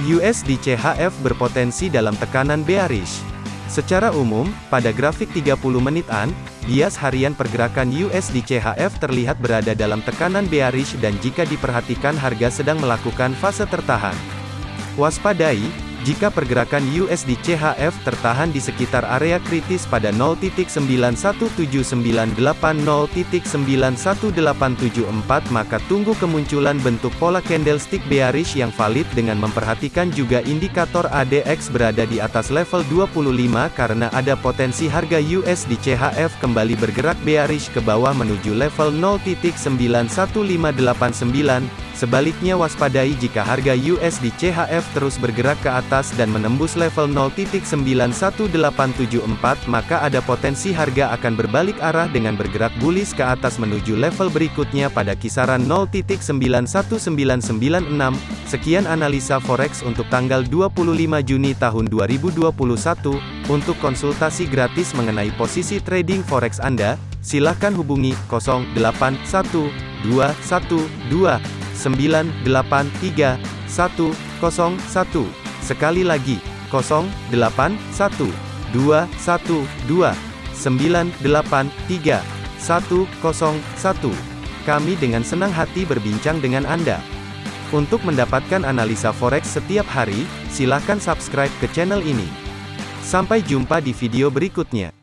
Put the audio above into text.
USD CHF berpotensi dalam tekanan bearish. Secara umum, pada grafik 30 menitan, bias harian pergerakan USD CHF terlihat berada dalam tekanan bearish dan jika diperhatikan harga sedang melakukan fase tertahan. Waspadai, jika pergerakan USD CHF tertahan di sekitar area kritis pada 0.91798-0.91874 maka tunggu kemunculan bentuk pola candlestick bearish yang valid dengan memperhatikan juga indikator ADX berada di atas level 25 karena ada potensi harga USD CHF kembali bergerak bearish ke bawah menuju level 0.91589 Sebaliknya waspadai jika harga USD CHF terus bergerak ke atas dan menembus level 0.91874 maka ada potensi harga akan berbalik arah dengan bergerak bullish ke atas menuju level berikutnya pada kisaran 0.91996. Sekian analisa forex untuk tanggal 25 Juni tahun 2021. Untuk konsultasi gratis mengenai posisi trading forex Anda, silakan hubungi 081212 983 101. Sekali lagi, 081 212 983 101. Kami dengan senang hati berbincang dengan Anda. Untuk mendapatkan analisa forex setiap hari, silakan subscribe ke channel ini. Sampai jumpa di video berikutnya.